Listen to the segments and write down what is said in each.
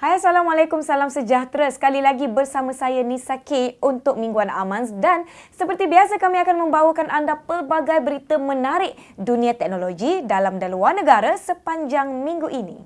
Hai Assalamualaikum, salam sejahtera. Sekali lagi bersama saya Nisa K untuk Mingguan Amans dan seperti biasa kami akan membawakan anda pelbagai berita menarik dunia teknologi dalam dan luar negara sepanjang minggu ini.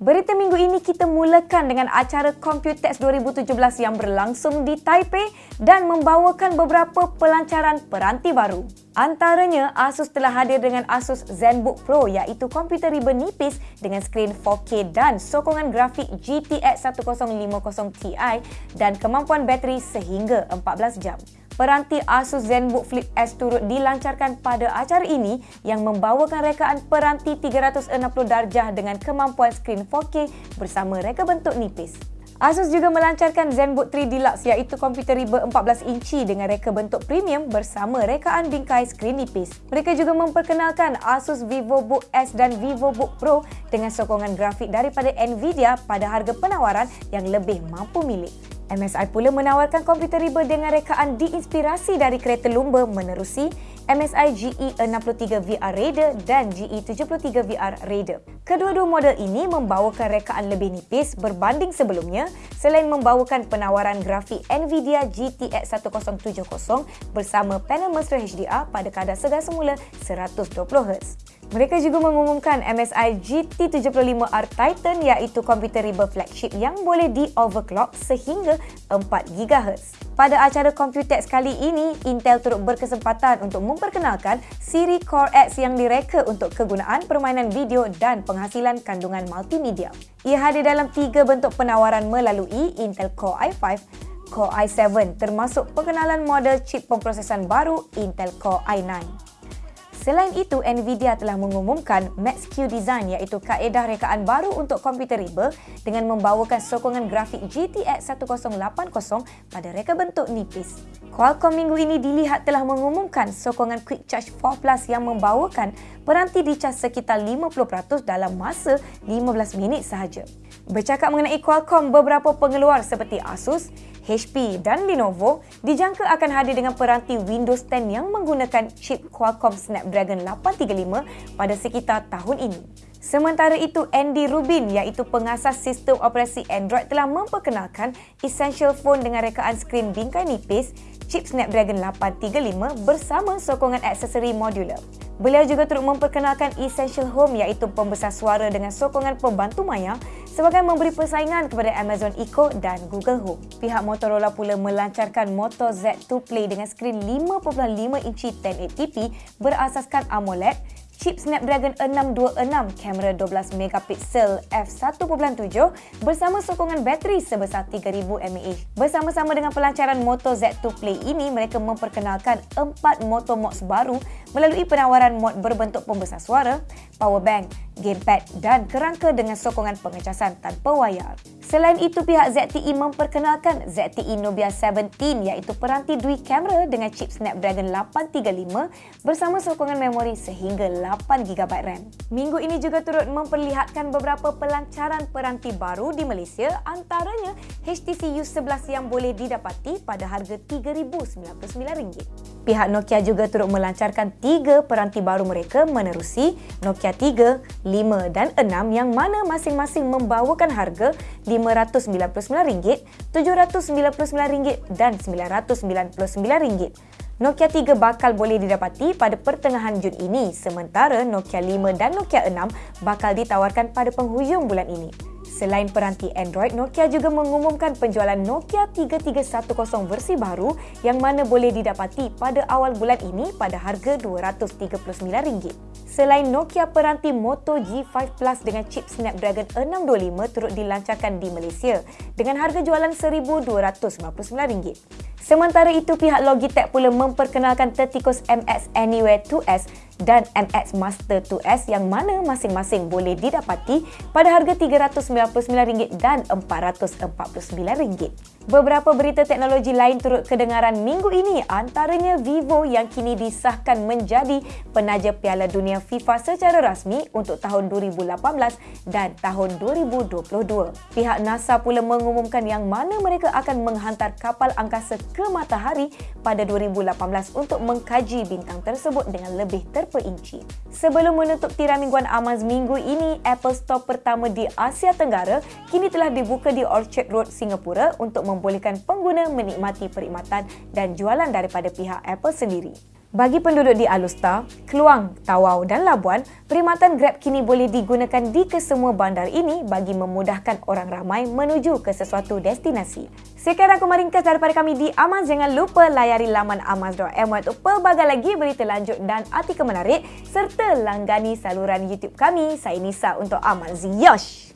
Berita minggu ini kita mulakan dengan acara Computex 2017 yang berlangsung di Taipei dan membawakan beberapa pelancaran peranti baru. Antaranya, Asus telah hadir dengan Asus ZenBook Pro iaitu komputer riba nipis dengan skrin 4K dan sokongan grafik GTX 1050 Ti dan kemampuan bateri sehingga 14 jam peranti Asus ZenBook Flip S turut dilancarkan pada acara ini yang membawakan rekaan peranti 360 darjah dengan kemampuan skrin 4K bersama reka bentuk nipis. Asus juga melancarkan ZenBook 3 Deluxe iaitu komputer riba 14 inci dengan reka bentuk premium bersama rekaan bingkai skrin nipis. Mereka juga memperkenalkan Asus VivoBook S dan VivoBook Pro dengan sokongan grafik daripada Nvidia pada harga penawaran yang lebih mampu milik. MSI pula menawarkan komputer riba dengan rekaan diinspirasi dari kereta lumba menerusi MSI GE63 VR Raider dan GE73 VR Raider. Kedua-dua model ini membawakan rekaan lebih nipis berbanding sebelumnya selain membawakan penawaran grafik NVIDIA GTX 1070 bersama panel mesra HDR pada kadar segar semula 120Hz. Mereka juga mengumumkan MSI GT75R Titan iaitu komputer riba flagship yang boleh di-overclock sehingga 4 GHz. Pada acara Computex kali ini, Intel turut berkesempatan untuk memperkenalkan siri Core X yang direka untuk kegunaan permainan video dan penghasilan kandungan multimedia. Ia hadir dalam tiga bentuk penawaran melalui Intel Core i5, Core i7 termasuk pengenalan model chip pemprosesan baru Intel Core i9. Selain itu, Nvidia telah mengumumkan Max-Q Design iaitu kaedah rekaan baru untuk komputer riba dengan membawakan sokongan grafik GTX 1080 pada reka bentuk nipis. Qualcomm minggu ini dilihat telah mengumumkan sokongan Quick Charge 4 Plus yang membawakan peranti dicas sekitar 50% dalam masa 15 minit sahaja. Bercakap mengenai Qualcomm, beberapa pengeluar seperti Asus, HP dan Lenovo dijangka akan hadir dengan peranti Windows 10 yang menggunakan chip Qualcomm Snapdragon 835 pada sekitar tahun ini. Sementara itu, Andy Rubin iaitu pengasas sistem operasi Android telah memperkenalkan Essential Phone dengan rekaan skrin bingkai nipis, chip Snapdragon 835 bersama sokongan aksesori modular. Beliau juga turut memperkenalkan Essential Home iaitu pembesar suara dengan sokongan pembantu maya sebagai memberi persaingan kepada Amazon Echo dan Google Home. Pihak Motorola pula melancarkan Moto Z2 Play dengan skrin 5.5 inci 1080p berasaskan AMOLED chip Snapdragon 626 kamera 12 megapiksel f1.7 bersama sokongan bateri sebesar 3000 mAh. Bersama-sama dengan pelancaran Moto Z2 Play ini, mereka memperkenalkan empat Moto Mods baru melalui penawaran mod berbentuk pembesar suara, power bank, gamepad dan kerangka dengan sokongan pengecasan tanpa wayar. Selain itu, pihak ZTE memperkenalkan ZTE Nubia 17 iaitu peranti dual kamera dengan chip Snapdragon 835 bersama sokongan memori sehingga 8GB RAM. Minggu ini juga turut memperlihatkan beberapa pelancaran peranti baru di Malaysia antaranya HTC U11 yang boleh didapati pada harga RM3,099. Pihak Nokia juga turut melancarkan tiga peranti baru mereka menerusi Nokia 3, 5 dan 6 yang mana masing-masing membawakan harga RM599, RM799 dan RM999. Nokia 3 bakal boleh didapati pada pertengahan Jun ini sementara Nokia 5 dan Nokia 6 bakal ditawarkan pada penghujung bulan ini. Selain peranti Android, Nokia juga mengumumkan penjualan Nokia 3310 versi baru yang mana boleh didapati pada awal bulan ini pada harga RM239. Selain Nokia, peranti Moto G5 Plus dengan chip Snapdragon 625 turut dilancarkan di Malaysia dengan harga jualan RM1,299. Sementara itu, pihak Logitech pula memperkenalkan tertikus MX Anywhere 2S dan MX Master 2S yang mana masing-masing boleh didapati pada harga RM399 dan RM449. Beberapa berita teknologi lain turut kedengaran minggu ini antaranya Vivo yang kini disahkan menjadi penaja Piala Dunia FIFA secara rasmi untuk tahun 2018 dan tahun 2022. Pihak NASA pula mengumumkan yang mana mereka akan menghantar kapal angkasa ke matahari pada 2018 untuk mengkaji bintang tersebut dengan lebih terpaksa per inci. Sebelum menutup tirai mingguan Amaz minggu ini, Apple Store pertama di Asia Tenggara kini telah dibuka di Orchard Road, Singapura untuk membolehkan pengguna menikmati perkhidmatan dan jualan daripada pihak Apple sendiri. Bagi penduduk di Alustar, Keluang, Tawau dan Labuan, perkhidmatan Grab kini boleh digunakan di kesemua bandar ini bagi memudahkan orang ramai menuju ke sesuatu destinasi. Sekian aku meringkas daripada kami di Amaz. Jangan lupa layari laman amaz.my untuk pelbagai lagi berita lanjut dan artikel menarik serta langgani saluran YouTube kami. Saya Nisa untuk Amaz. Yosh!